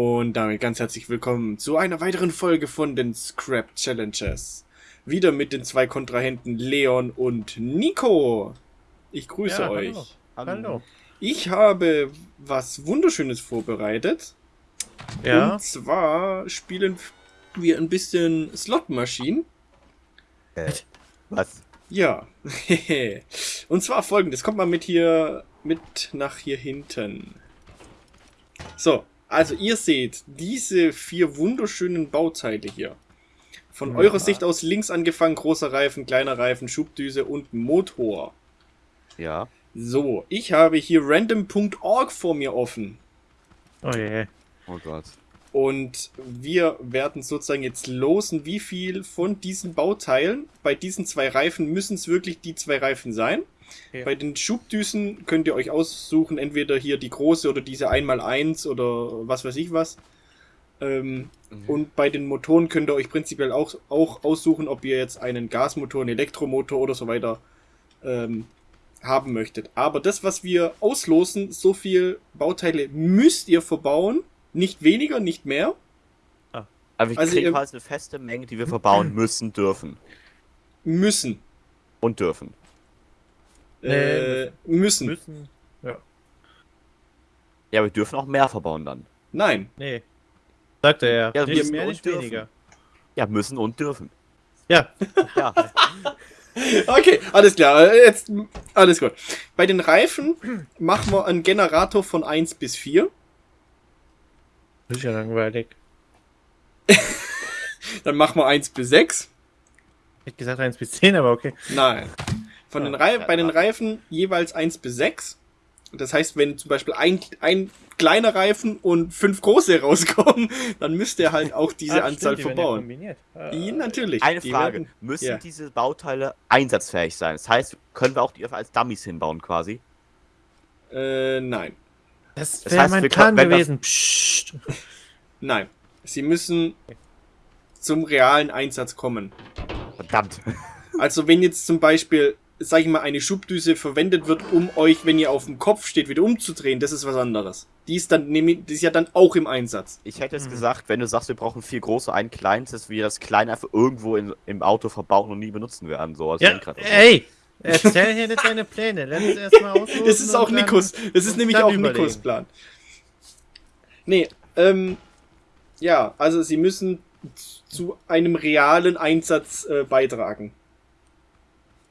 Und damit ganz herzlich willkommen zu einer weiteren Folge von den Scrap Challenges. Wieder mit den zwei Kontrahenten Leon und Nico. Ich grüße Ja, euch. hallo. Hallo. Ich habe was Wunderschönes vorbereitet. Ja, Und zwar spielen wir ein bisschen Slot Machine. Was? Ja. und zwar folgendes. Kommt mal mit hier, mit nach hier hinten. So. Also ihr seht diese vier wunderschönen Bauteile hier. Von Ja. eurer Sicht aus links angefangen, großer Reifen, kleiner Reifen, Schubdüse und Motor. Ja. So, ich habe hier random.org vor mir offen. oh je. Oh Gott. Und wir werden sozusagen jetzt losen, wie viel von diesen Bauteilen, bei diesen zwei Reifen müssen es wirklich die zwei Reifen sein. Ja. Bei den Schubdüsen könnt ihr euch aussuchen, entweder hier die große oder diese 1x1 oder was weiß ich was. Ähm, Mhm. Und bei den Motoren könnt ihr euch prinzipiell auch, auch aussuchen, ob ihr jetzt einen Gasmotor, einen Elektromotor oder so weiter ähm, haben möchtet. Aber das, was wir auslosen, so viel Bauteile müsst ihr verbauen. Nicht weniger, nicht mehr. Aber wir Also kriegen ihr- quasi eine feste Menge, die wir verbauen müssen, dürfen. Müssen. Und dürfen. Äh, müssen. Müssen. Ja. Ja, wir dürfen auch mehr verbauen dann. Nein. Nee. Sagt er ja. Ja, nicht müssen mehr, und nicht dürfen. weniger. Ja, müssen und dürfen. Ja. Ja. Okay, alles klar. äh, Jetzt alles gut. Bei den Reifen machen wir einen Generator von 1 bis 4. Das ist ja langweilig. Dann machen wir 1 bis 6. Ich hätte gesagt 1 bis 10, aber okay. Nein. Von den Rei ja, bei den. Reifen jeweils 1 bis 6. Das heißt, wenn zum Beispiel ein, ein kleiner Reifen und fünf große rauskommen, dann müsst ihr halt auch diese Ah, Anzahl stimmt, die ja verbauen. kombiniert. Ja, natürlich. Eine Die Frage. werden- Müssen ja. diese Bauteile einsatzfähig sein? Das heißt, können wir auch die als Dummies hinbauen quasi? Äh, nein. Das Das wäre heißt, mein wir Plan können- das- gewesen. Psst. Nein. Sie müssen zum realen Einsatz kommen. Verdammt. Also wenn jetzt zum Beispiel, sag ich mal, eine Schubdüse verwendet wird, um euch, wenn ihr auf dem Kopf steht, wieder umzudrehen, das ist was anderes. Die ist dann nämlich, die ist ja dann auch im Einsatz. Ich hätte jetzt Mhm. gesagt, wenn du sagst, wir brauchen vier große, einen kleinen, dass wir das kleine einfach irgendwo in, im Auto verbauen und nie benutzen werden. So als Ja, ey! Erzähl hier nicht deine Pläne. Lass uns erstmal. Das ist auch Nikos. Das ist nämlich auch überlegen. Nikos Plan. Nee, ähm, ja, also sie müssen zu einem realen Einsatz äh, beitragen.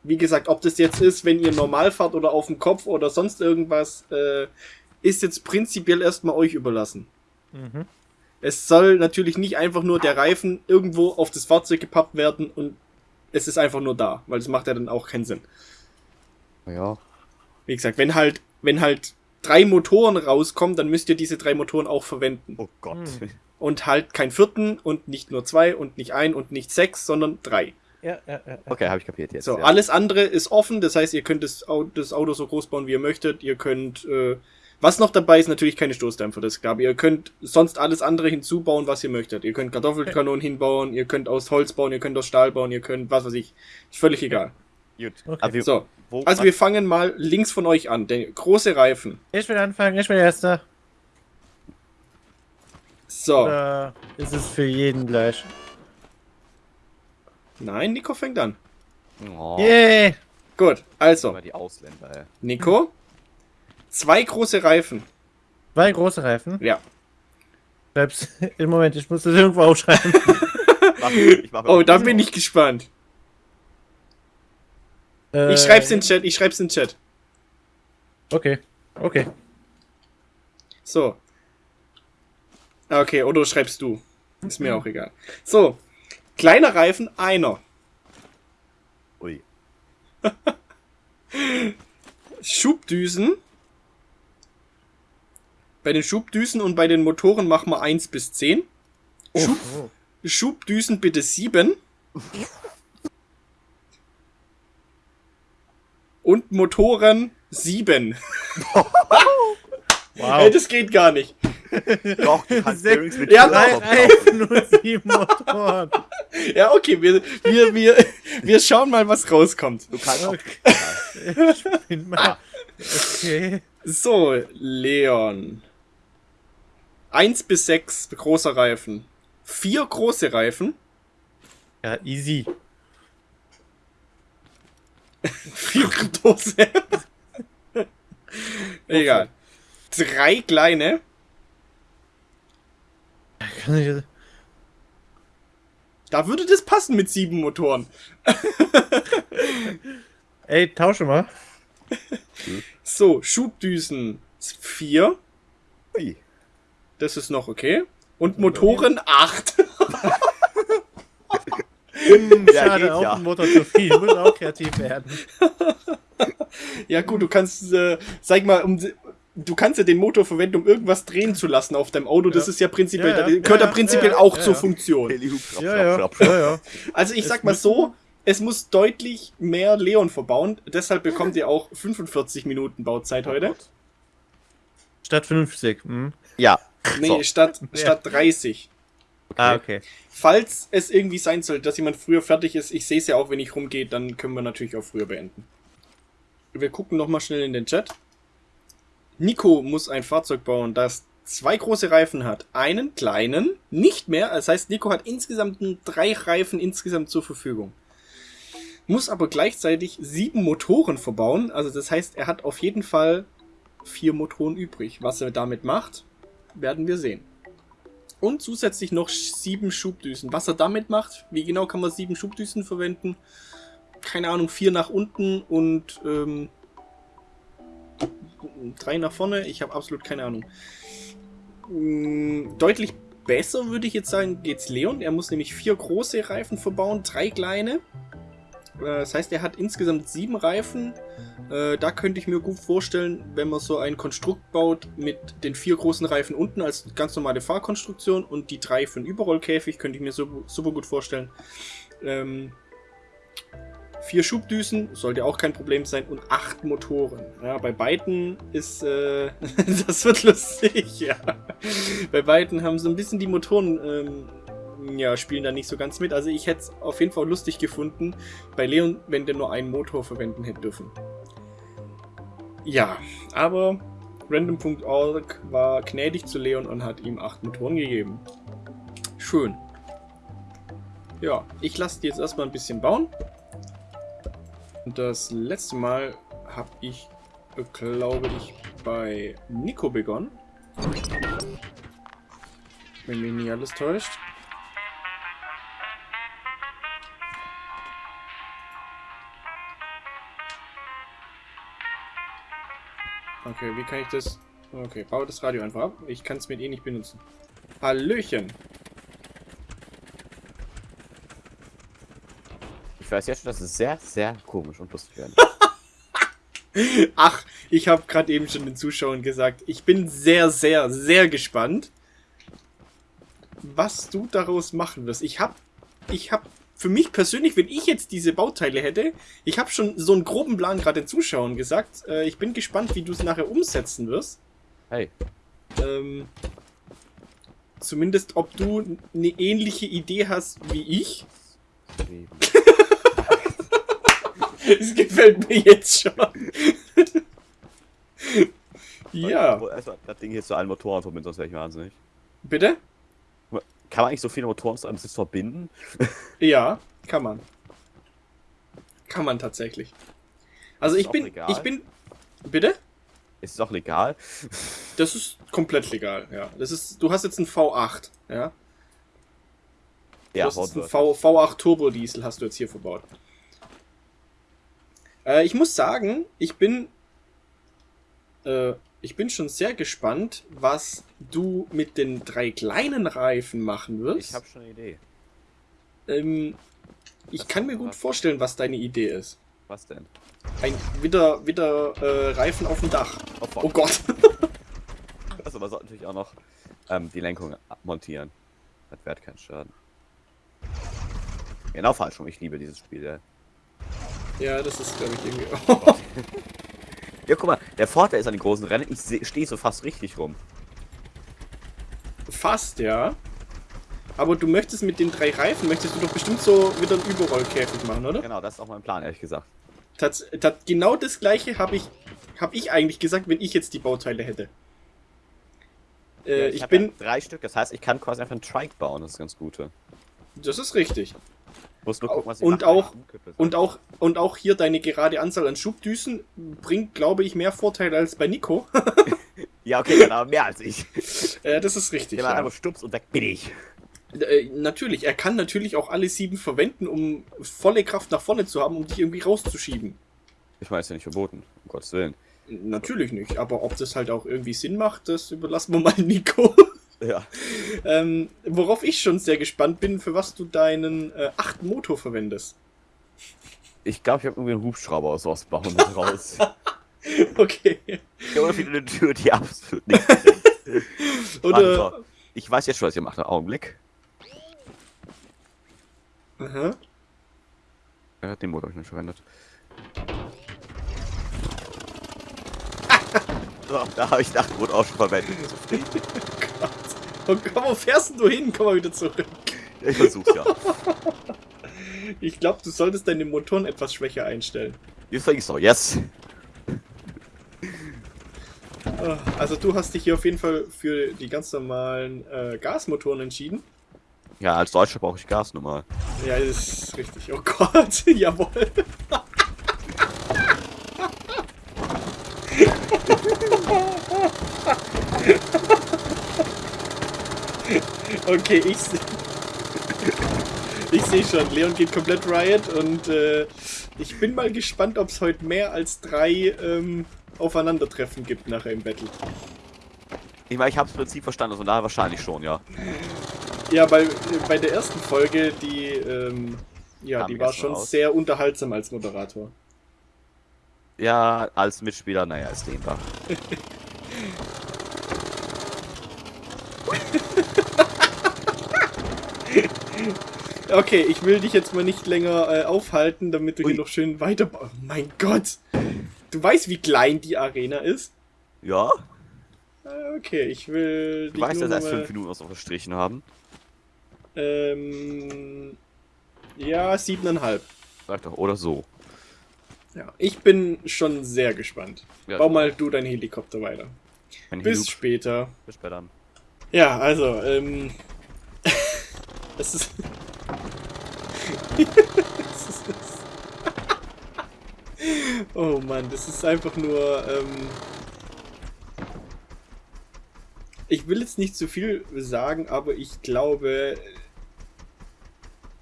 Wie gesagt, ob das jetzt ist, wenn ihr normal fahrt oder auf dem Kopf oder sonst irgendwas, äh, ist jetzt prinzipiell erstmal euch überlassen. Mhm. Es soll natürlich nicht einfach nur der Reifen irgendwo auf das Fahrzeug gepappt werden und es ist einfach nur da, weil das macht ja dann auch keinen Sinn. Ja. Wie gesagt, wenn halt, wenn halt drei Motoren rauskommen, dann müsst ihr diese drei Motoren auch verwenden. Oh Gott. Hm. Und halt keinen vierten und nicht nur zwei und nicht ein und nicht sechs, sondern drei. Ja, ja, ja. Okay, habe ich kapiert jetzt. So, ja. alles andere ist offen, das heißt, ihr könnt das Auto, das Auto so groß bauen, wie ihr möchtet. Ihr könnt, äh, was noch dabei ist, natürlich keine Stoßdämpfer, das ist klar. Aber ihr könnt sonst alles andere hinzubauen, was ihr möchtet. Ihr könnt Kartoffelkanonen hinbauen, ihr könnt aus Holz bauen, ihr könnt aus Stahl bauen, ihr könnt, was weiß ich. Ist völlig egal. Gut. Okay. So, also wir fangen mal links von euch an. Der große Reifen. Ich will anfangen, ich bin der Erste. So, Oder ist es für jeden gleich? Nein, Nico fängt an. Oh, Yay! Gut, also, immer die Ausländer, ey. Nico. Zwei große Reifen. Zwei große Reifen. Ja. Schreib's. Im Moment, ich muss das irgendwo aufschreiben. Mach, ich Oh, da bin ich gespannt. Äh, Ich schreib's in den Chat, ich schreib's in den Chat. Okay. Okay. So. Okay, oder schreibst du. Ist mir auch egal. So. Kleiner Reifen, einer. Ui. Schubdüsen. Bei den Schubdüsen und bei den Motoren machen wir 1 bis 10. Schub, Oh. Schubdüsen bitte 7. Und Motoren 7. Wow. Ey, das geht gar nicht. Doch, du kannst Sechs- übrigens mit Ja, Drei Türraum kaufen. Reifen und sieben Motoren. Ja, okay, wir, wir, wir, wir schauen mal, was rauskommt. Du kannst auch, Okay. Bin mal. Okay. So, Leon. 1 bis 6 großer Reifen. Vier große Reifen. Ja, easy. Vier große. Egal. Drei kleine. Da würde das passen mit sieben Motoren. ey, tausche mal. So, Schubdüsen 4. Ui. Das ist noch okay. Und Motoren 8. Ja, Schade, geht auch ja. ein Motor zu viel. Muss auch kreativ werden. Ja gut, du kannst, äh, sag mal, um, du kannst ja den Motor verwenden, um irgendwas drehen zu lassen auf deinem Auto. Das Ja. ist ja prinzipiell, Ja, ja. da gehört ja, Ja, prinzipiell ja, auch ja, zur ja. Funktion. Also ich sag mal so, es muss deutlich mehr Leon verbauen. Deshalb bekommt ihr auch 45 Minuten Bauzeit heute. Statt 50. Hm. Ja. Nee, So. statt, statt 30. Ah, okay. Falls es irgendwie sein sollte, dass jemand früher fertig ist, ich sehe es ja auch, wenn ich rumgehe, dann können wir natürlich auch früher beenden. Wir gucken nochmal schnell in den Chat. Nico muss ein Fahrzeug bauen, das zwei große Reifen hat. Einen kleinen, nicht mehr. Das heißt, Nico hat insgesamt drei Reifen insgesamt zur Verfügung. Muss aber gleichzeitig sieben Motoren verbauen. Also das heißt, er hat auf jeden Fall vier Motoren übrig. Was er damit macht, werden wir sehen. Und zusätzlich noch sieben Schubdüsen. Was er damit macht, wie genau kann man sieben Schubdüsen verwenden? Keine Ahnung, vier nach unten und ähm, drei nach vorne. Ich habe absolut keine Ahnung. Mm, Deutlich besser würde ich jetzt sagen, geht's Leon. Er muss nämlich vier große Reifen verbauen, drei kleine. Äh, Das heißt, er hat insgesamt sieben Reifen. Äh, da könnte ich mir gut vorstellen, wenn man so ein Konstrukt baut mit den vier großen Reifen unten als ganz normale Fahrkonstruktion und die drei für den Überrollkäfig, könnte ich mir super, super gut vorstellen. Vier Schubdüsen sollte auch kein Problem sein und acht Motoren. Ja, bei beiden ist, äh, das wird lustig, ja. Bei beiden haben so ein bisschen die Motoren, ähm, ja, spielen da nicht so ganz mit. Also ich hätte es auf jeden Fall lustig gefunden bei Leon, wenn der nur einen Motor verwenden hätte dürfen. Ja, aber random.org war gnädig zu Leon und hat ihm acht Motoren gegeben. Schön. Ja, ich lasse die jetzt erstmal ein bisschen bauen. Das letzte Mal habe ich, glaube ich, bei Nico begonnen. Wenn mich nicht alles täuscht. Okay, wie kann ich das... Okay, baue das Radio einfach ab. Ich kann es mit eh nicht benutzen. Hallöchen. Ich weiß jetzt schon, dass es sehr, sehr komisch und lustig werden. Ach, ich habe gerade eben schon den Zuschauern gesagt, ich bin sehr, sehr, sehr gespannt, was du daraus machen wirst. Ich habe, ich habe für mich persönlich, wenn ich jetzt diese Bauteile hätte, ich habe schon so einen groben Plan gerade den Zuschauern gesagt. Äh, ich bin gespannt, wie du es nachher umsetzen wirst. Hey, Ähm, zumindest, ob du eine ähnliche Idee hast wie ich. Das gefällt mir jetzt schon. ja, Erstmal Also, das Ding hier zu allen Motoren verbinden, sonst wäre ich wahnsinnig. bitte? Kann man eigentlich so viele Motoren zu einem Sitz verbinden? Ja, kann man. Kann man tatsächlich. Also Ist ich bin, legal. ich bin, bitte? Ist es auch legal? Das ist komplett legal, ja. Das ist, du hast jetzt einen V8, ja. Du Ja, hast einen v, V8 Turbo Diesel hast du jetzt hier verbaut. Äh, ich muss sagen, ich bin, äh, ich bin schon sehr gespannt, was du mit den drei kleinen Reifen machen wirst. Ich habe schon eine Idee. ähm, ich Was kann mir gut was? vorstellen, was deine Idee ist. Was denn? Ein wieder, wieder äh, Reifen auf dem Dach. Oh. Oh Gott. Also man sollte natürlich auch noch ähm, die Lenkung montieren. Das wird kein Schaden. Genau falsch rum, ich liebe dieses Spiel. Ja. Ja, das ist, glaube ich, irgendwie. ja, guck mal, der Vorteil ist an den großen Rennen, ich stehe so fast richtig rum. Fast, ja. Aber du möchtest mit den drei Reifen, möchtest du doch bestimmt so wieder einen Überrollkäfig machen, oder? Genau, das ist auch mein Plan, ehrlich gesagt. Tats tat, genau das gleiche habe ich, hab ich eigentlich gesagt, wenn ich jetzt die Bauteile hätte. Äh, Ja, ich hab bin. ja drei Stück, das heißt, ich kann quasi einfach einen Trike bauen, das ist ganz Gute. Das ist richtig. Muss nur gucken, was Und auch-. Und auch, und auch hier deine gerade Anzahl an Schubdüsen bringt, glaube ich, mehr Vorteile als bei Nico. Ja, okay, dann aber mehr als ich. äh, das ist richtig. Der Ja. einfach Stups und weg bin ich. Äh, natürlich, er kann natürlich auch alle sieben verwenden, um volle Kraft nach vorne zu haben, um dich irgendwie rauszuschieben. Ich ist ja nicht verboten, um Gottes Willen. Natürlich nicht, aber ob das halt auch irgendwie Sinn macht, das überlassen wir mal Nico. Ja. ähm, worauf ich schon sehr gespannt bin, für was du deinen äh, achten Motor verwendest. Ich glaube, ich habe irgendwie einen Hubschrauber aus sowas bauen raus. Okay. Oder viele eine Tür, die absolut nichts. Oder. Ich weiß jetzt schon, was ihr macht. Einen Augenblick. Aha. Er hat den Motor hab ich nicht verwendet. so, da habe ich den Motor auch schon verwendet. Komm, wo fährst du hin? Komm mal wieder zurück. Ich versuch's ja. Ich glaube, du solltest deine Motoren etwas schwächer einstellen. Ich so, yes. Ah, Also du hast dich hier auf jeden Fall für die ganz normalen äh, Gasmotoren entschieden. Ja, als Deutscher brauche ich Gas normal. Ja, das ist richtig. Oh Gott, jawohl. Okay, ich se- ich sehe schon, Leon geht komplett Riot und äh, ich bin mal gespannt, ob es heute mehr als drei ähm, Aufeinandertreffen gibt nachher im Battle. Ich meine, ich habe das Prinzip verstanden, von daher wahrscheinlich schon, ja. Ja, bei, bei der ersten Folge, die, ähm, ja, Kam die war schon raus. sehr unterhaltsam als Moderator. Ja, als Mitspieler, naja, ist dehnbar. Okay, ich will dich jetzt mal nicht länger äh, aufhalten, damit du Ui. hier noch schön weiter... Oh mein Gott! Du weißt, wie klein die Arena ist? Ja? Äh, Okay, ich will Du weißt, dass erst fünf Minuten was noch verstrichen haben. Ähm, ja, siebeneinhalb. Sag doch, oder so. Ja, ich bin schon sehr gespannt. Ja, Bau mal du deinen Helikopter weiter. Ein Bis später. Bis später. Ja, also, ähm. Es ist. es ist oh Mann, das ist einfach nur. Ähm, ich will jetzt nicht zu viel sagen, aber ich glaube.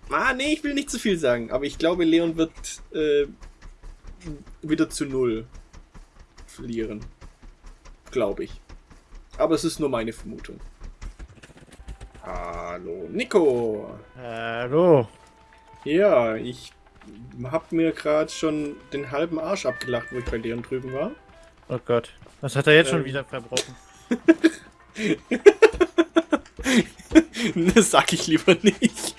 Ah, nee, ich will nicht zu viel sagen, aber ich glaube, Leon wird äh, wieder zu null verlieren. Glaube ich. Aber es ist nur meine Vermutung. Hallo, Nico. Hallo. Ja, ich hab mir gerade schon den halben Arsch abgelacht, wo ich bei Leon drüben war. Oh Gott. Was hat er jetzt schon Ähm. wieder verbrochen? das sag ich lieber nicht.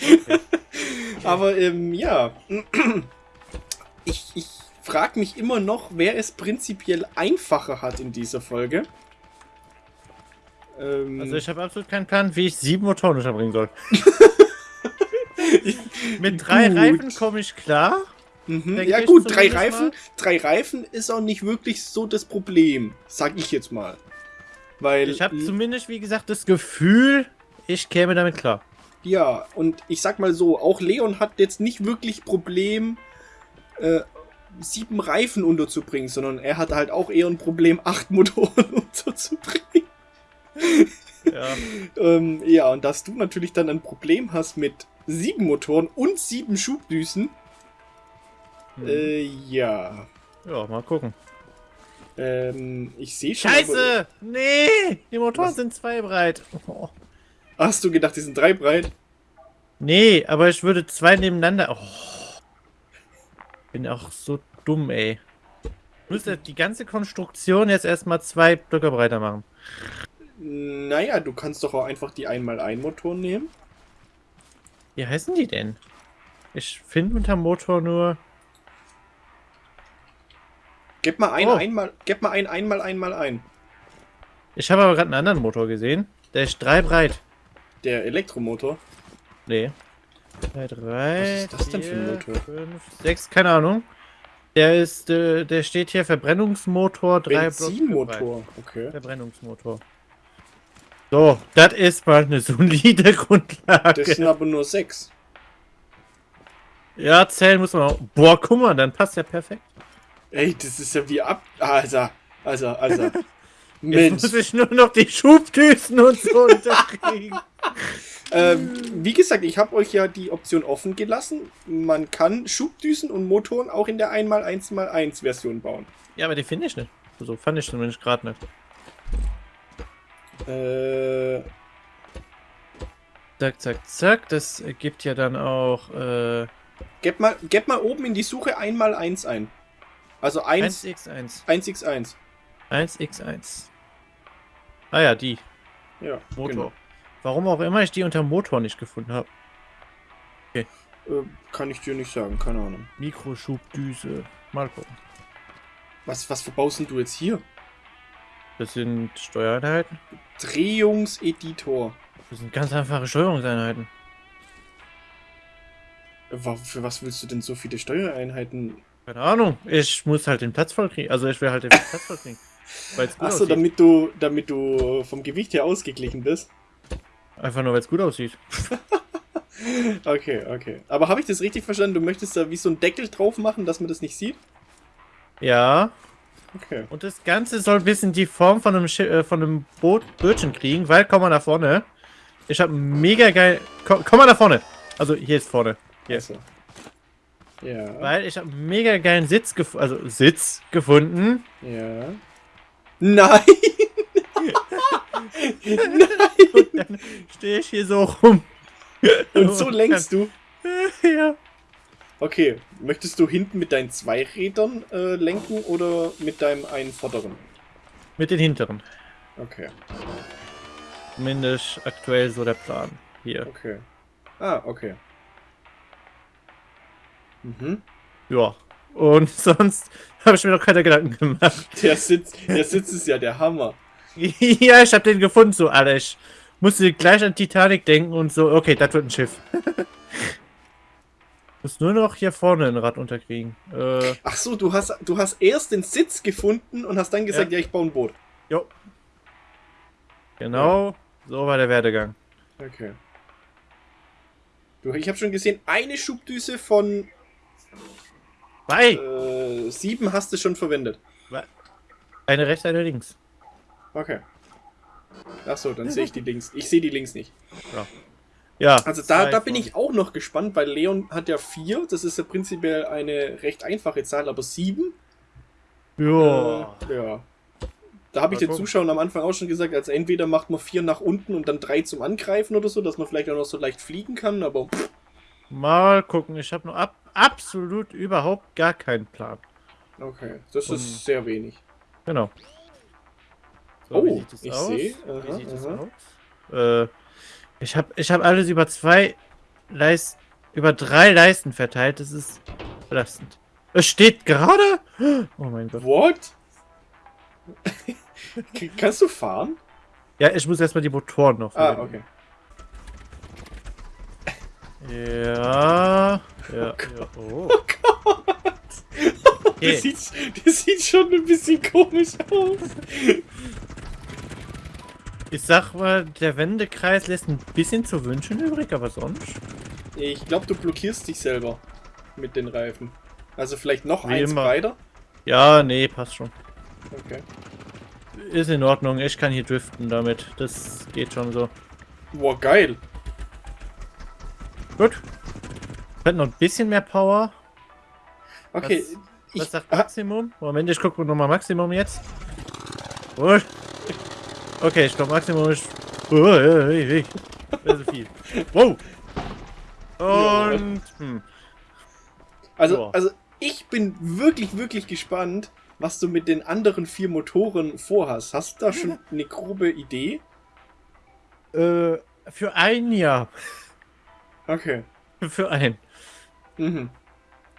Aber ähm, ja. Ich, ich frage mich immer noch, wer es prinzipiell einfacher hat in dieser Folge. Ähm, Also ich habe absolut keinen Plan, wie ich sieben Motoren unterbringen soll. Mit drei Gut. Reifen komme ich klar. Mhm. Ja gut, drei Reifen, mal. drei Reifen ist auch nicht wirklich so das Problem, sag ich jetzt mal. Weil Ich habe zumindest, wie gesagt, das Gefühl, ich käme damit klar. ja, und ich sag mal so, auch Leon hat jetzt nicht wirklich Problem, äh, sieben Reifen unterzubringen, sondern er hat halt auch eher ein Problem, acht Motoren unterzubringen. Ja. Ähm, ja, und dass du natürlich dann ein Problem hast mit sieben Motoren und sieben Schubdüsen, Hm. äh, ja. ja, mal gucken. Ähm, ich sehe schon. aber- Scheiße! Nee! Die Motoren Was? sind zwei breit. Oh. Hast du gedacht, die sind drei breit? Nee, aber ich würde zwei nebeneinander. Oh. Bin auch so dumm, ey. Ich müsste die ganze Konstruktion jetzt erstmal zwei Blöcke breiter machen. Naja, du kannst doch auch einfach die 1x1-Motoren nehmen. Wie heißen die denn? Ich finde unter Motor nur. Gib mal ein, Oh. einmal, gib mal ein, einmal, einmal ein. Ich habe aber gerade einen anderen Motor gesehen. Der ist drei breit. Der Elektromotor. Nee. Drei, drei. Was ist das denn für ein vier, Motor? Fünf, sechs, keine Ahnung. Der ist, äh, der steht hier Verbrennungsmotor, drei. Benzinmotor. Okay. Verbrennungsmotor. So, das ist mal eine solide Das Grundlage. sind aber nur sechs. Ja, zählen muss man auch. Boah, guck mal, dann passt ja perfekt. Ey, das ist ja wie ab. Also, also, also. Jetzt Mensch. muss ich nur noch die Schubdüsen und so unterkriegen. Ähm, wie gesagt, ich habe euch ja die Option offen gelassen. Man kann Schubdüsen und Motoren auch in der 1x1x1 Version bauen. Ja, aber die finde ich nicht. So fand ich zumindest gerade nicht. Äh, Zack, zack, zack. Das ergibt ja dann auch äh, gebt, mal, gebt mal oben in die Suche 1x1 ein. Also 1, 1x1. 1x1. 1x1. Ah ja, die. Ja, Motor. Genau. Warum auch immer ich die unter Motor nicht gefunden habe. Äh, kann ich dir nicht sagen, keine Ahnung. Mikroschubdüse. Mal gucken. Was, was verbaust denn du jetzt hier? Das sind Steuereinheiten. Drehungseditor. Das sind ganz einfache Steuerungseinheiten. Für was willst du denn so viele Steuereinheiten? Keine Ahnung. Ich muss halt den Platz voll kriegen. Also ich will halt den Platz voll kriegen. Weil's gut Achso, damit du, damit du vom Gewicht her ausgeglichen bist. Einfach nur, weil es gut aussieht. Okay, okay. Aber habe ich das richtig verstanden? Du möchtest da wie so einen Deckel drauf machen, dass man das nicht sieht? Ja. Okay. Und das Ganze soll ein bisschen die Form von einem, Schi äh, von einem Boot Bötchen kriegen, weil, komm mal nach vorne. Ich hab mega geil. Komm, komm mal nach vorne. Also hier ist vorne. Hier. Also. Ja. Weil ich hab mega geilen Sitz gefunden. Also Sitz gefunden. Ja. Nein! Und dann stehe ich hier so rum. Und so lenkst du. ja. Okay, möchtest du hinten mit deinen zwei Rädern äh, lenken oder mit deinem einen vorderen? Mit den hinteren. Okay, Zumindest aktuell so der Plan. Hier. okay. Ah, okay. Mhm. Ja. Und sonst habe ich mir noch keine Gedanken gemacht. Der Sitz, der Sitz ist ja der Hammer. ja, ich habe den gefunden, so. Ich musste gleich an Titanic denken und so, okay, das wird ein Schiff. Muss nur noch hier vorne ein Rad unterkriegen. Äh, Ach so, du hast, du hast erst den Sitz gefunden und hast dann gesagt, ja, Ja. ich baue ein Boot. jo. Genau, so war der Werdegang. Okay. Du, ich habe schon gesehen, eine Schubdüse von Bei! äh, sieben hast du schon verwendet. Eine rechts, eine links. Okay. Ach so, dann sehe ich die links. Ich sehe die links nicht. Ja. Also da, da bin ich auch noch gespannt, weil Leon hat ja vier. Das ist ja prinzipiell eine recht einfache Zahl, aber sieben? Ja. Äh, ja. Da habe ich den. Zuschauern am Anfang auch schon gesagt, also entweder macht man vier nach unten und dann drei zum Angreifen oder so, dass man vielleicht auch noch so leicht fliegen kann, aber pff, Mal gucken, ich habe noch ab absolut überhaupt gar keinen Plan. okay, das Um, ist sehr wenig. Genau. Oh, wie sieht es ich aus? sehe. Wie Aha, sieht aha. aus? Äh, ich habe ich hab alles über zwei Leisten, über drei Leisten verteilt. Das ist belastend. Es steht gerade. Oh mein Gott. What? Kannst du fahren? Ja, ich muss erstmal die Motoren noch. Ah, okay. Ja. Ja. ja. Oh. Okay. Das, sieht, das sieht schon ein bisschen komisch aus. Ich sag mal, der Wendekreis lässt ein bisschen zu wünschen übrig, aber sonst. Ich glaube, du blockierst dich selber mit den Reifen. Also vielleicht noch Wie eins immer. breiter. Ja, nee, passt schon. Okay. Ist in Ordnung, ich kann hier driften damit. Das geht schon so. Boah, geil. Gut. Hat noch ein bisschen mehr Power. Okay. Was- ich, Was sagt Maximum? Moment, ich gucke nochmal Maximum jetzt. Gut. Okay, ich glaube Maximum ist. Oh, hey, hey. Das ist viel. Wow. Und. Hm. also, ja. also ich bin wirklich, wirklich gespannt, was du mit den anderen vier Motoren vorhast. Hast du da schon eine grobe Idee? Äh, für ein Jahr. Okay. Für ein. Mhm.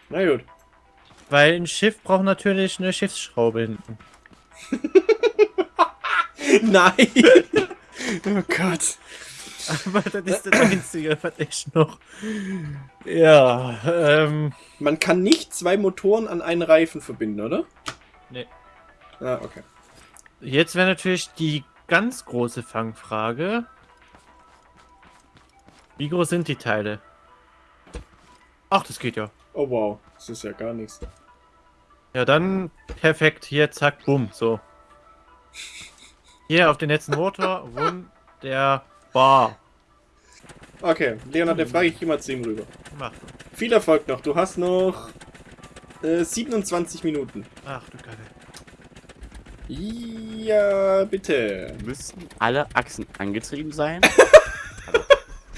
Na gut. Weil ein Schiff braucht natürlich eine Schiffsschraube hinten. Nein! oh Gott. Aber das ist das Einzige, was ich noch. Ja, ähm. Man kann nicht zwei Motoren an einen Reifen verbinden, oder? Nee. Ah, okay. Jetzt wäre natürlich die ganz große Fangfrage. Wie groß sind die Teile? Ach, das geht ja. Oh wow, das ist ja gar nichts. Ja, dann perfekt. Hier, zack, bumm. So. Hier auf den letzten Motor. Wunderbar. Okay, Leonard, dann frage ich immer zu ihm rüber. Mach. Viel Erfolg noch. Du hast noch äh, 27 Minuten. Ach du Kacke. Ja, bitte. Müssten alle Achsen angetrieben sein?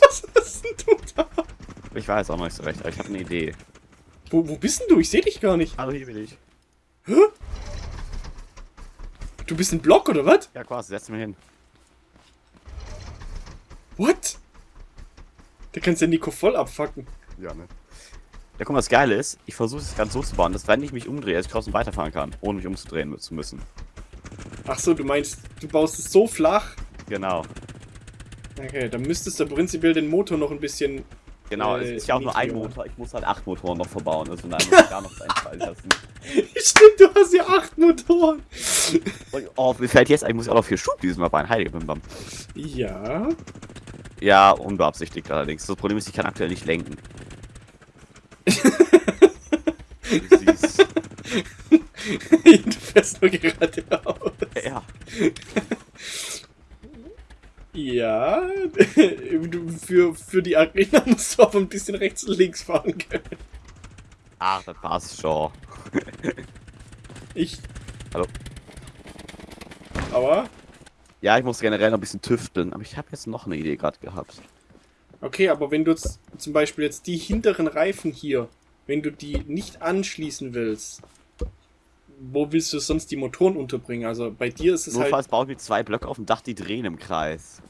Was hast denn du da? Ich weiß auch noch nicht so recht, aber ich habe eine Idee. Wo, wo bist denn du? Ich sehe dich gar nicht. Aber hier bin ich. Du bist ein Block oder was? Ja, quasi, setz mich hin. What? Da kannst du ja Nico voll abfacken. Ja, ne? Ja, guck mal, das Geile ist, ich versuche es ganz so zu bauen, dass wenn ich mich umdrehe, dass ich trotzdem weiterfahren kann, ohne mich umzudrehen zu müssen. Ach so, du meinst, du baust es so flach? Genau. Okay, dann müsstest du prinzipiell den Motor noch ein bisschen... Genau, Äh, es ist ja auch nur ein. Motor, ich muss halt acht Motoren noch verbauen, also nein, muss ich gar noch einfallen lassen. Stimmt, du hast ja acht Motoren. Oh, mir fällt jetzt, ich muss auch noch vier Schub dieses Mal bei Heilige Bim Bam. Ja. Ja, unbeabsichtigt allerdings. Das Problem ist, ich kann aktuell nicht lenken. Du siehst. du fährst nur geradeaus. Ja. Ja. Für, für die Arena musst du aber ein bisschen rechts und links fahren können. Ach, das passt schon. Ich. Hallo. Aber. Ja, ich muss generell noch ein bisschen tüfteln, aber ich habe jetzt noch eine Idee gerade gehabt. Okay, aber wenn du jetzt zum Beispiel jetzt die hinteren Reifen hier, wenn du die nicht anschließen willst, wo willst du sonst die Motoren unterbringen? Also bei dir ist es halt. Notfalls baue ich mir zwei Blöcke auf dem Dach, die drehen im Kreis.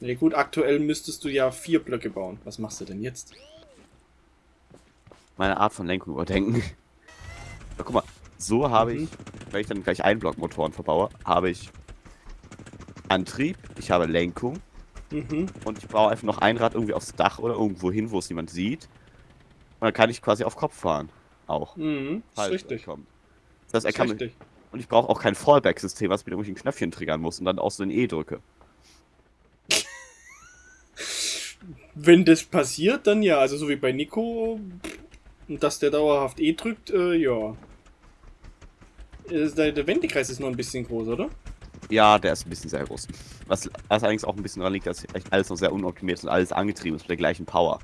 Ja gut, aktuell müsstest du ja vier Blöcke bauen. Was machst du denn jetzt? Meine Art von Lenkung überdenken. Ja, guck mal, so habe Mhm. ich, wenn ich dann gleich Einblockmotoren verbaue, habe ich Antrieb, ich habe Lenkung Mhm. und ich baue einfach noch ein Rad irgendwie aufs Dach oder irgendwo hin, wo es niemand sieht. Und dann kann ich quasi auf Kopf fahren. Auch. Mhm. Ist richtig. kommt. Das heißt, er Ist richtig. und ich brauche auch kein Fallback-System, was mit irgendwelchen Knöpfchen triggern muss und dann auch so ein E drücke. Wenn das passiert, dann ja. Also so wie bei Nico, dass der dauerhaft E drückt, äh, ja. Der, der Wendekreis ist noch ein bisschen groß, oder? Ja, der ist ein bisschen sehr groß. Was, was allerdings auch ein bisschen daran liegt, dass alles noch sehr unoptimiert ist und alles angetrieben ist mit der gleichen Power.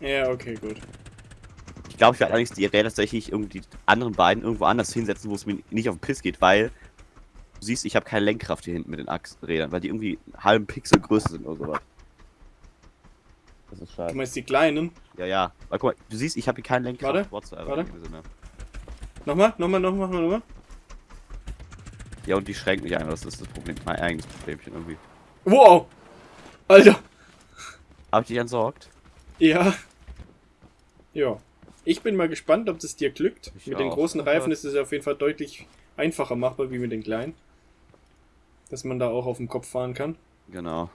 Ja, okay, gut. Ich glaube, ich werde allerdings die Räder tatsächlich irgendwie die anderen beiden irgendwo anders hinsetzen, wo es mir nicht auf den Piss geht, weil du siehst, ich habe keine Lenkkraft hier hinten mit den Achsrädern, weil die irgendwie einen halben Pixel größer sind oder sowas. Das ist Du schade. meinst die kleinen? Ja, ja. Weil guck mal, du siehst, ich habe hier keine Lenkkraft Warte, whatsoever warte. Nochmal, nochmal, nochmal, nochmal, nochmal. Ja, und die schränkt mich ein, das ist das Problem. Mein eigenes Problemchen irgendwie. Wow! Alter! Hab ich dich entsorgt? Ja. Ja. Ich bin mal gespannt, ob das dir glückt. Ich mit den auch. großen Reifen ist es auf jeden Fall deutlich einfacher machbar wie mit den kleinen. Dass man da auch auf dem Kopf fahren kann. Genau.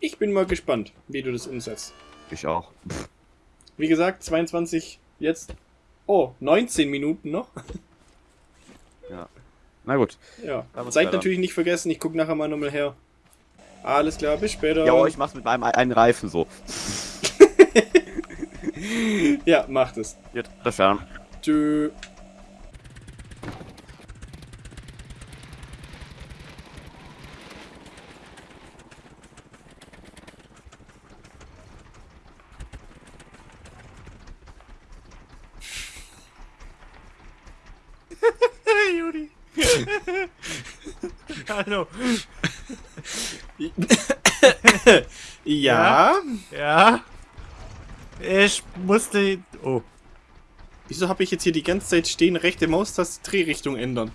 Ich bin mal gespannt, wie du das umsetzt. Ich auch. Wie gesagt, 22 jetzt. Oh, 19 Minuten noch. Na gut. Ja. Seid natürlich nicht vergessen, ich gucke nachher mal nochmal her. Alles klar, bis später. Ja, aber ich mach's mit meinem einen Reifen so. ja, macht es. Gut, das. Hey, Juli. Hallo. Ja? Ja. Ich musste. Oh. Wieso habe ich jetzt hier die ganze Zeit stehen, rechte Maustaste Drehrichtung ändern?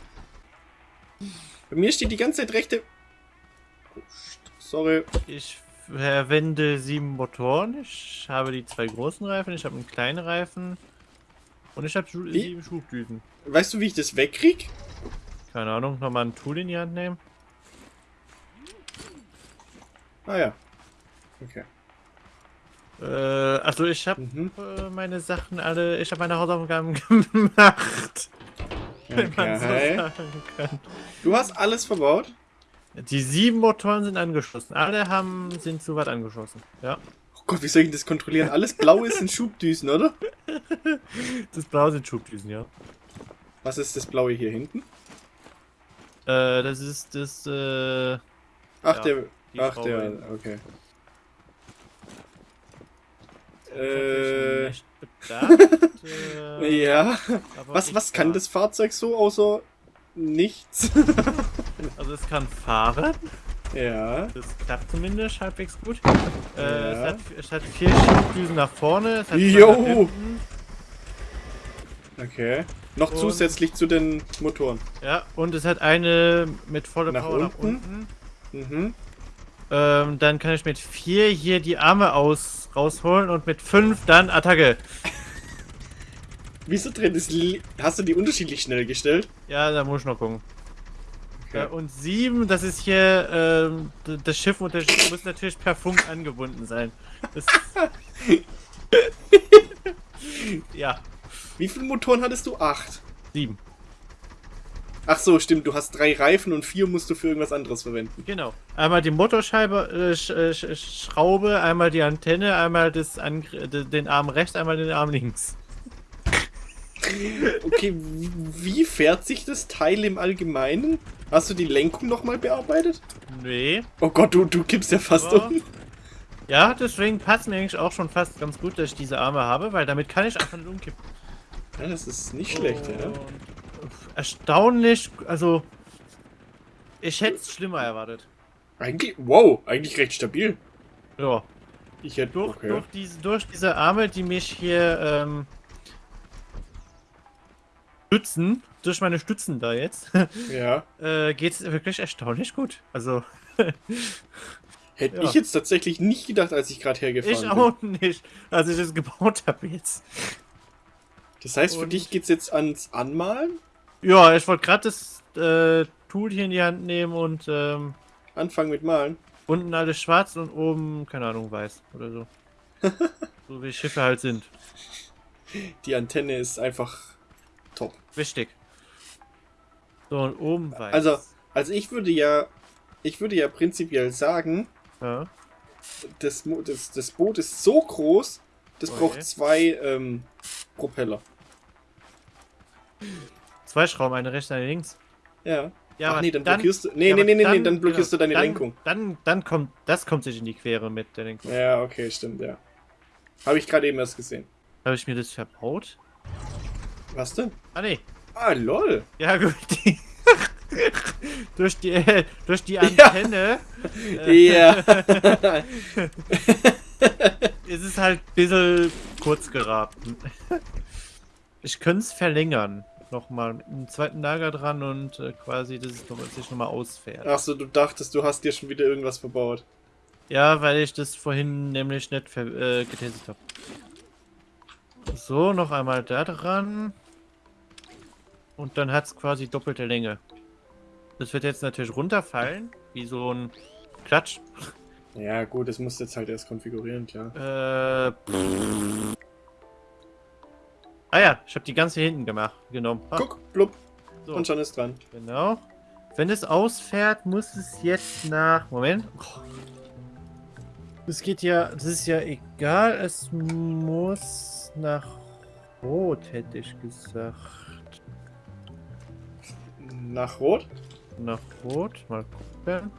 Bei mir steht die ganze Zeit rechte. Oh. Sorry. Ich verwende sieben Motoren. Ich habe die zwei großen Reifen, ich habe einen kleinen Reifen. Und ich habe Schu- Wie? sieben Schubdüsen. Weißt du, wie ich das wegkrieg? Keine Ahnung, nochmal ein Tool in die Hand nehmen. Ah ja. Okay. Äh, also ich habe Mhm. äh, meine Sachen alle, ich habe meine Hausaufgaben gemacht. Wenn man so Okay. sagen kann. Du hast alles verbaut? Die sieben Motoren sind angeschlossen. Alle haben, sind zu weit angeschlossen. Ja. Oh Gott, wie soll ich das kontrollieren? Alles Blaue sind Schubdüsen, oder? Das Blau sind Schubdüsen, ja. Was ist das Blaue hier hinten? Äh, das ist das, äh, Ach, Ja, der. Ach, Schraube der. Okay. Äh, bedacht, äh, Ja. Was, was kann das Fahrzeug so außer nichts? Also es kann fahren, ja. das klappt zumindest halbwegs gut. Äh, Ja. es, hat, es hat vier Schubdüsen nach vorne, es Jo. nach. Okay. Noch Und- zusätzlich zu den Motoren. Ja, und es hat eine mit voller Nach Power nach unten? unten. Mhm. Ähm, dann kann ich mit vier hier die Arme aus rausholen und mit fünf dann Attacke. Wieso es. li- Hast du die unterschiedlich schnell gestellt? Ja, da muss ich noch gucken. Okay. Äh, und sieben, das ist hier ähm, das Schiff und das Schiff muss natürlich per Funk angebunden sein. Ja, Wie viele Motoren hattest du? Acht. sieben. Ach so, stimmt. Du hast drei Reifen und vier musst du für irgendwas anderes verwenden. Genau. Einmal die Motorscheibe, äh, Sch äh, Sch Schraube, einmal die Antenne, einmal das Angr d- den Arm rechts, einmal den Arm links. Okay, wie- fährt sich das Teil im Allgemeinen? Hast du die Lenkung nochmal bearbeitet? Nee. Oh Gott, du, du kippst ja fast Aber- um. Ja, deswegen passt mir eigentlich auch schon fast ganz gut, dass ich diese Arme habe, weil damit kann ich einfach nicht umkippen. Ja, das ist nicht schlecht, ja. Erstaunlich, also ich hätte es schlimmer erwartet. Eigentlich, wow, eigentlich recht stabil. Ja, Ich hätte, durch, okay. durch, diese, durch diese Arme, die mich hier ähm, stützen, durch meine Stützen da jetzt, Ja. äh, geht es wirklich erstaunlich gut. Also Hätte Ja. ich jetzt tatsächlich nicht gedacht, als ich gerade hergefahren ich bin. auch nicht, als ich es gebaut habe jetzt. Das heißt, für Und- dich geht's jetzt ans Anmalen? Ja, ich wollte gerade das äh, Tool hier in die Hand nehmen und ähm, Anfangen mit Malen? unten alles schwarz und oben, keine Ahnung, weiß oder so. so wie Schiffe halt sind. Die Antenne ist einfach top. Wichtig. So, und oben weiß. Also, also ich würde ja, ich würde ja prinzipiell sagen, Ja. das, das, das Boot ist so groß, das Okay. braucht zwei ähm, Propeller. Zwei Schrauben, eine rechts, eine links. Ja. Ja, Ach nee, dann blockierst du. Nee, ja, nee, nee, nee, nee, dann blockierst genau, du deine dann, Lenkung. Dann, dann kommt, das kommt sich in die Quere mit der Lenkung. Ja, okay, stimmt, ja. Habe ich gerade eben erst gesehen. Habe ich mir das verbaut? Was denn? Ah, nee. Ah, lol. Ja, gut. Die durch die, äh, durch die Antenne Ja. ist es halt ein bisschen kurz geraten. Ich könnte es verlängern. Nochmal mit einem zweiten Lager dran und äh, quasi, dass es noch, sich nochmal ausfährt. Achso, du dachtest, du hast dir schon wieder irgendwas verbaut. Ja, weil ich das vorhin nämlich nicht äh, getestet habe. So, noch einmal da dran. Und dann hat es quasi doppelte Länge. Das wird jetzt natürlich runterfallen, wie so ein Klatsch. Ja, gut, das musst du jetzt halt erst konfigurieren, klar. Äh, ah ja, ich habe die ganze hinten gemacht, genommen. Ah, Guck, blub, so, und schon ist dran. genau. Wenn es ausfährt, muss es jetzt nach... Moment. Es geht ja... Das ist ja egal. Es muss nach Rot, hätte ich gesagt. Nach Rot? Nach Rot. Mal gucken.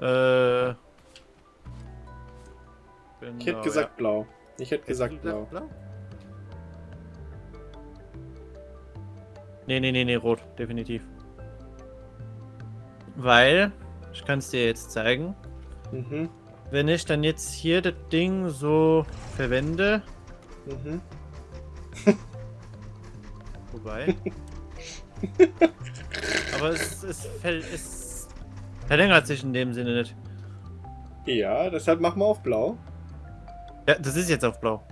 Äh... Ich hätte genau, gesagt blau. Ich hätte ja. gesagt Hättest du blau. Nee, nee, nee, nee, rot, definitiv. Weil, ich kann es dir jetzt zeigen, Mhm, wenn ich dann jetzt hier das Ding so verwende, mhm. wobei. Aber es, es, es verlängert sich in dem Sinne nicht. Ja, deshalb machen wir auf blau. Ja, das ist jetzt auf blau.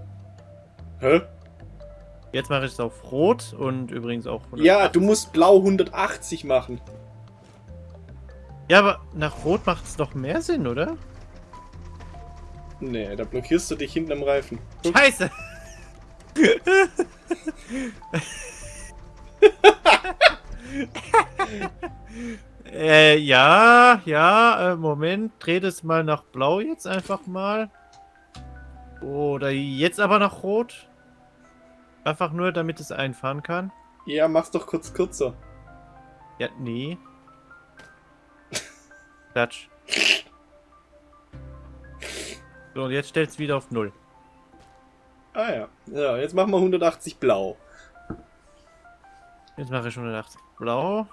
Hä? Jetzt mache ich es auf rot und übrigens auch 180. Ja, du musst blau 180 machen. Ja, aber nach rot macht es doch mehr Sinn, oder? Nee, da blockierst du dich hinten am Reifen. Guck. Scheiße! äh, ja, ja, äh, Moment, dreh das mal nach blau jetzt einfach mal. Oder jetzt aber nach rot. Einfach nur, damit es einfahren kann. Ja, mach's doch kurz kürzer. Ja, nee. Klatsch. So, und jetzt stellt's wieder auf null. Ah ja. Ja, jetzt machen wir 180 blau. Jetzt mache ich 180 blau.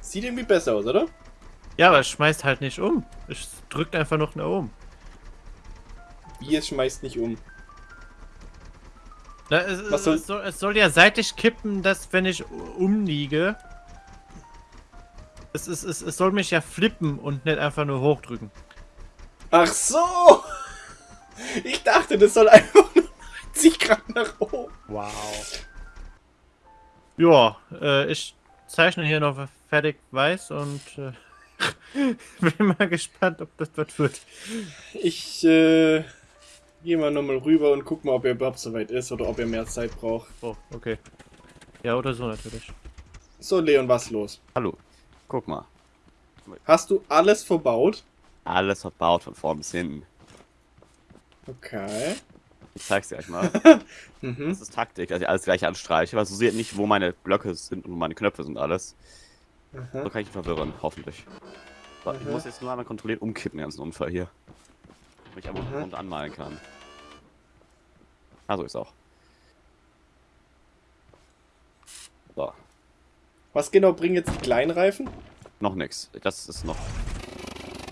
Sieht irgendwie besser aus, oder? Ja, aber es schmeißt halt nicht um. Es drückt einfach noch nach oben. Wie es schmeißt nicht um. Na, es, Was es, soll- es, soll, es soll ja seitlich kippen, dass wenn ich umliege. Es, es, es, es soll mich ja flippen und nicht einfach nur hochdrücken. Ach so! Ich dachte, das soll einfach nur 90 Grad nach oben. Wow. Ja, äh, ich zeichne hier noch fertig weiß und äh, bin mal gespannt, ob das was wird. Ich äh, gehe mal nochmal rüber und guck mal, ob er überhaupt soweit ist oder ob er mehr Zeit braucht. Oh, okay. Ja, oder so natürlich. So, Leon, was los? Hallo. Guck mal. Hast du alles verbaut? Alles verbaut von vorn bis hinten. Okay. Ich zeig's dir gleich mal. Mhm. Das ist Taktik, dass ich alles gleich anstreiche, weil so sieht nicht, wo meine Blöcke sind und wo meine Knöpfe sind alles. Aha. So kann ich ihn verwirren, hoffentlich. So, ich muss jetzt nur einmal kontrolliert umkippen, den ganzen Unfall hier. Damit ich einmal Mhm. rund anmalen kann. Ah, so ist auch. So, Was genau bringen jetzt die kleinen Reifen? noch nix. Das ist noch.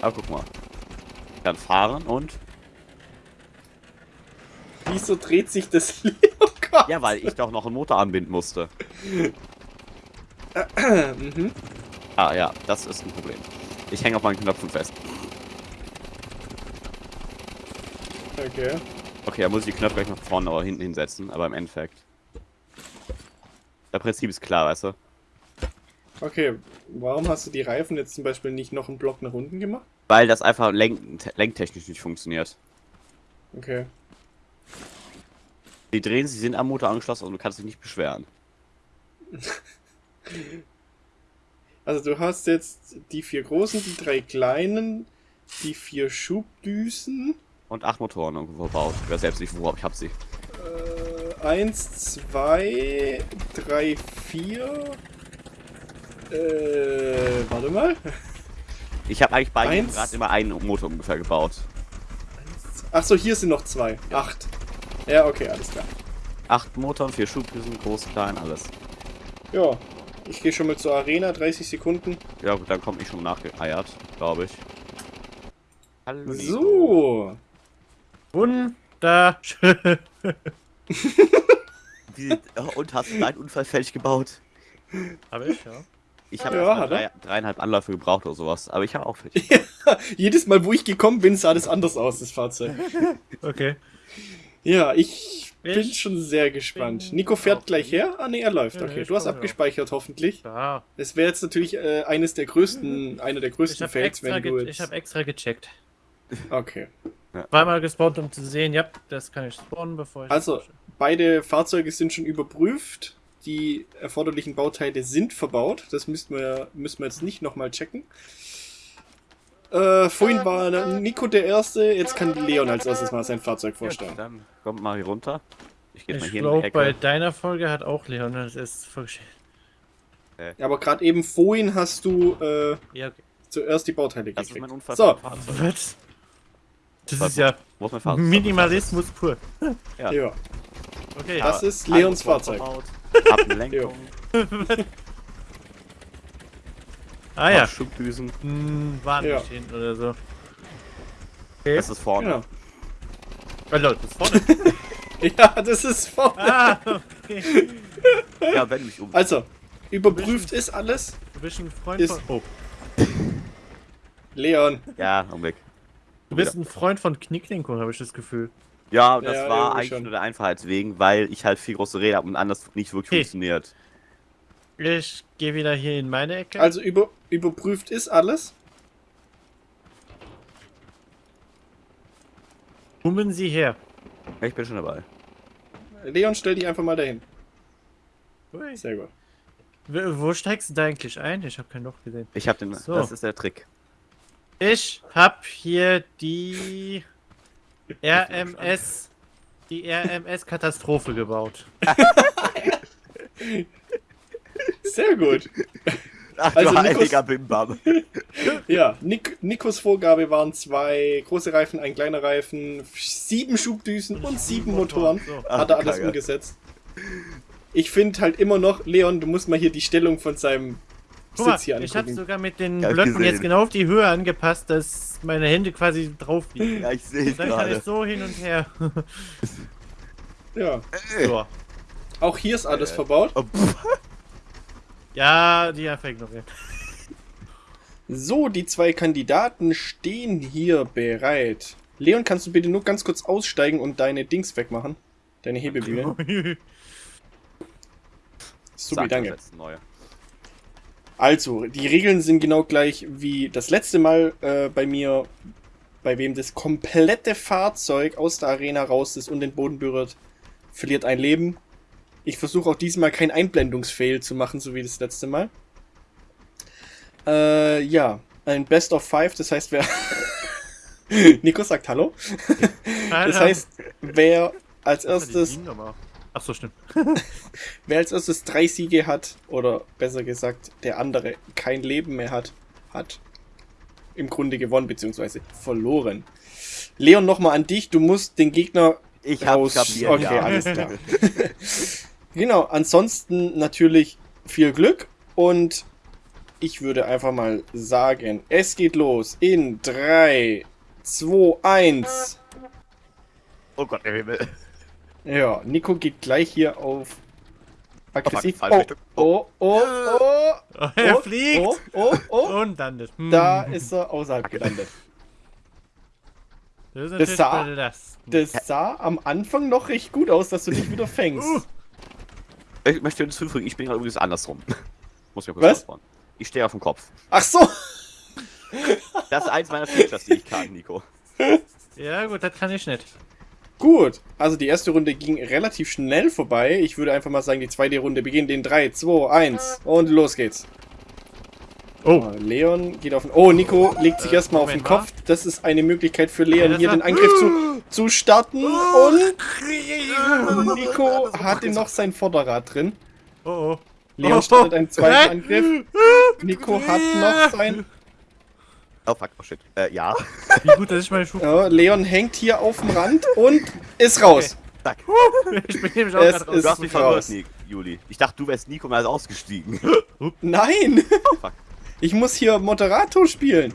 Aber guck mal. Ich kann fahren und. Wieso dreht sich das? Gott. Ja, weil ich doch noch einen Motor anbinden musste. mhm. Ah ja, das ist ein Problem. Ich hänge auf meinen Knöpfen fest. Okay. Okay, da muss ich die Knöpfe gleich nach vorne oder hinten hinsetzen, aber im Endeffekt. Das Prinzip ist klar, weißt du? Okay, warum hast du die Reifen jetzt zum Beispiel nicht noch einen Block nach unten gemacht? Weil das einfach lenk lenktechnisch nicht funktioniert. Okay. Die drehen, sie sind am Motor angeschlossen und du kannst dich nicht beschweren. Also du hast jetzt die vier großen, die drei kleinen, die vier Schubdüsen. Und acht Motoren irgendwo verbaut. Ich weiß selbst nicht, wo, aber ich hab sie. Äh, eins, zwei, drei, vier. Äh, warte mal. Ich habe eigentlich bei jedem. Rad immer einen Motor ungefähr gebaut. Achso, hier sind noch zwei. Acht. Ja, okay, alles klar. Acht Motoren, vier Schubdüsen, groß, klein, alles. Ja, ich gehe schon mal zur Arena, 30 Sekunden. Ja gut, dann komme ich schon nachgeeiert, glaube ich. Hallo. So. Wunderschön. Wie, und hast du deinen Unfall fertig gebaut? Habe ich, ja. Ich habe Ja, drei, dreieinhalb Anläufe gebraucht oder sowas, aber ich habe auch fertig. Jedes Mal, wo ich gekommen bin, sah das anders aus, das Fahrzeug. Okay. Ja, ich bin Ich schon sehr gespannt. Nico fährt gleich her? Ah, nee, er läuft. Ja, Okay, du hast ja. abgespeichert, hoffentlich. Ja. Das wäre jetzt natürlich äh, eines der größten, einer der Ich größten habe Fails, extra, wenn du jetzt... ich hab extra gecheckt. okay. Zweimal gespawnt, um zu sehen, ja, das kann ich spawnen, bevor ich. Also, beide Fahrzeuge sind schon überprüft. Die erforderlichen Bauteile sind verbaut. Das müssen wir, müssen wir jetzt nicht nochmal checken. Äh, vorhin war Nico der Erste, jetzt kann Leon als erstes mal sein Fahrzeug vorstellen. Dann kommt mal hier runter. Ich gehe mal Ich hier in die glaube, bei deiner Folge hat auch Leon das erst vorgestellt. Aber gerade eben vorhin hast du äh, Ja, okay. zuerst die Bauteile das ist gekriegt. mein Unfall So. vom Fahrzeug. Was? Das ist ja Wo ist mein Fahrzeug? Minimalismus pur. Ja. Ja. Okay. Das ist Leons Fahrzeug. Lenkung, ah ja. Schubdüsen. Hm, waren Ja. nicht hinten oder so. Okay. Das ist vorne. Genau. Oh, Leute, das vorne. Ja, das ist vorne. ah, okay. Ja, wenn du mich um. Also, überprüft ist alles. Du bist ein Freund Ist- von. Oh. Leon. Ja, Augenblick. Du bist ein Freund von Knicklinko, habe ich das Gefühl. Ja, das Ja, war eigentlich schon. nur der Einfachheit wegen, weil ich halt viel große Räder habe und anders nicht wirklich Okay. funktioniert. Ich gehe wieder hier in meine Ecke. Also über, überprüft ist alles. Kommen Sie her. Ich bin schon dabei. Leon, stell dich einfach mal dahin. Ui. Sehr gut. W- Wo steigst du da eigentlich ein? Ich habe kein Loch gesehen. Ich hab den. So. Das ist der Trick. Ich hab hier die RMS, die RMS-Katastrophe gebaut. Sehr gut. Ach, Also, du Nikos- Bimbam. Ja, Nik Nikos Vorgabe waren zwei große Reifen, ein kleiner Reifen, sieben Schubdüsen und sieben Motoren. So. Ach, Hat er alles Kacke. umgesetzt. Ich finde halt immer noch, Leon, du musst mal hier die Stellung von seinem Guck mal, Sitz hier ich habe angucken. sogar mit den Blöcken gesehen. jetzt genau auf die Höhe angepasst, dass meine Hände quasi drauf liegen. Ja, ich sehe es Dann kann ich gerade. so hin und her. Ja, so. auch hier ist alles Äh. verbaut. Oh. Ja, die einfach ignorieren. So, die zwei Kandidaten stehen hier bereit. Leon, kannst du bitte nur ganz kurz aussteigen und deine Dings wegmachen? Deine Hebebühne. Supi, Sag danke. Also, die Regeln sind genau gleich wie das letzte Mal äh, bei mir, bei wem das komplette Fahrzeug aus der Arena raus ist und den Boden berührt, verliert ein Leben. Ich versuche auch diesmal kein Einblendungsfail zu machen, so wie das letzte Mal. Äh, ja, ein Best of Five, das heißt, wer. Nico sagt Hallo. Das heißt, wer als erstes Ach so, stimmt. Wer als erstes drei Siege hat, oder besser gesagt, der andere kein Leben mehr hat, hat im Grunde gewonnen, beziehungsweise verloren. Leon, nochmal an dich. Du musst den Gegner Ich hab raus. kapiert, Okay, ja. alles klar. genau, ansonsten natürlich viel Glück und ich würde einfach mal sagen, es geht los in 3, 2, 1. Oh Gott, der Himmel. Ja, Nico geht gleich hier auf aggressiv. Oh, Richtung. oh, oh, oh. Oh, er oh, fliegt Oh, oh, oh. und landet. Hm. Da ist er außerhalb gelandet. Das sah-. Das sah am Anfang noch recht gut aus, dass du dich wieder fängst. Ich möchte uns hinfügen, ich bin gerade übrigens andersrum. Muss mir kurz Was? Ich stehe auf dem Kopf. Ach so. Das ist eins meiner Features, die ich kann, Nico. Ja, gut, das kann ich nicht. Gut. Also die erste Runde ging relativ schnell vorbei. Ich würde einfach mal sagen, die zweite Runde beginnt in 3, 2, 1 und los geht's. Oh, Leon geht auf den... Oh, Nico legt sich Äh, erstmal auf den Kopf. Das ist eine Möglichkeit für Leon, hier den Angriff zu, zu starten. Und Nico hatte noch sein Vorderrad drin. oh, oh. Leon Oh. startet einen zweiten. Angriff. Nico hat noch sein... Oh fuck, oh shit. Äh, ja. Wie gut, dass ich meine Schuhe. Ja, Leon hängt hier auf dem Rand und ist raus. Zack. Ich bin nämlich auch Es gerade raus. Du hast mich raus. verwirrt, Juli. Ich dachte, du wärst Nico mal ausgestiegen. Nein! Oh fuck. Ich muss hier Moderator spielen.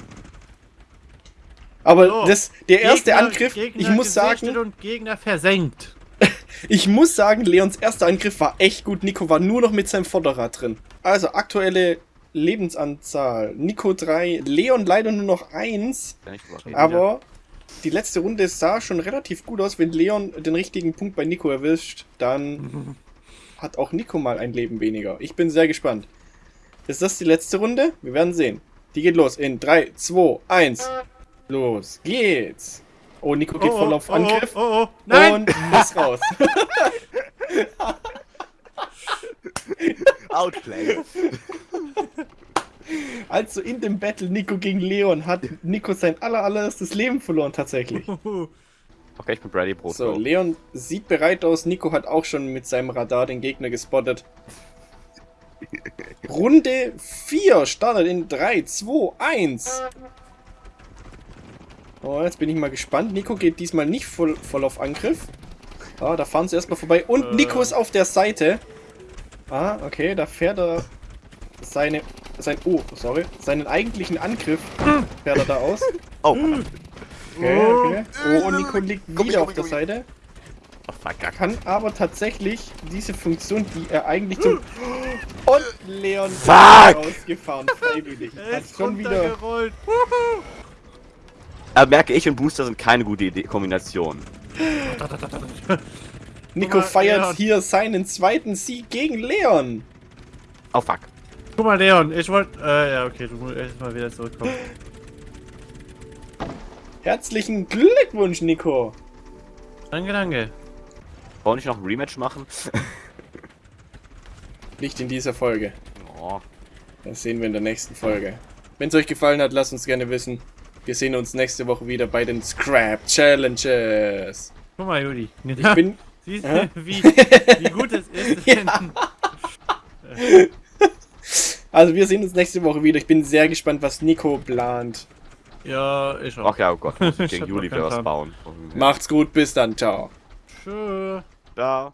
Aber So. das, der erste Gegner- Angriff, Gegner ich muss sagen, und Gegner versenkt. ich muss sagen, Leons erster Angriff war echt gut. Nico war nur noch mit seinem Vorderrad drin. Also aktuelle Lebensanzahl. Nico 3, Leon leider nur noch 1. Kann ich drüber reden? Aber die letzte Runde sah schon relativ gut aus. Wenn Leon den richtigen Punkt bei Nico erwischt, dann hat auch Nico mal ein Leben weniger. Ich bin sehr gespannt. Ist das die letzte Runde? Wir werden sehen. Die geht los in 3, 2, 1. Los geht's. Oh, Nico geht voll auf Angriff. Oh, oh, oh. Nein! Und muss raus. Outplay. Also in dem Battle Nico gegen Leon hat Nico sein aller, allererstes Leben verloren tatsächlich. Okay, ich bin Brady Brot. So, Leon sieht bereit aus. Nico hat auch schon mit seinem Radar den Gegner gespottet. Runde 4 startet in 3, 2, 1. Oh, jetzt bin ich mal gespannt. Nico geht diesmal nicht voll, voll auf Angriff. Ah, da fahren sie erstmal vorbei. Und Äh. Nico ist auf der Seite. Ah, okay, da fährt er seine. Sein, oh, sorry. Seinen eigentlichen Angriff fährt er da aus. Oh, Okay, okay. Oh, Nico liegt wieder auf der. Seite. Kann aber tatsächlich diese Funktion, die er eigentlich zum... Und Leon ist Fuck! rausgefahren, freiwillig. Er Hat ist schon wieder... Aber merke ich und Booster sind keine gute Idee Kombination. Nico mal, feiert Leon. hier seinen zweiten Sieg gegen Leon. Oh fuck. Guck mal, Leon, ich wollte. Äh, ja, okay, du musst erst mal wieder zurückkommen. Herzlichen Glückwunsch, Nico. Danke, danke. Wollen wir nicht noch ein Rematch machen? Nicht in dieser Folge. Oh. Das sehen wir in der nächsten Folge. Wenn es euch gefallen hat, lasst uns gerne wissen. Wir sehen uns nächste Woche wieder bei den Scrap Challenges. Guck mal, Juli. Ich bin. Siehst du, wie, wie gut es ist, wenn. Also, wir sehen uns nächste Woche wieder. Ich bin sehr gespannt, was Nico plant. ja, ich auch. Ach ja, oh Gott, muss ich Ich gegen Juli wieder was bauen. Macht's gut, bis dann. Ciao. Tschö. Ciao.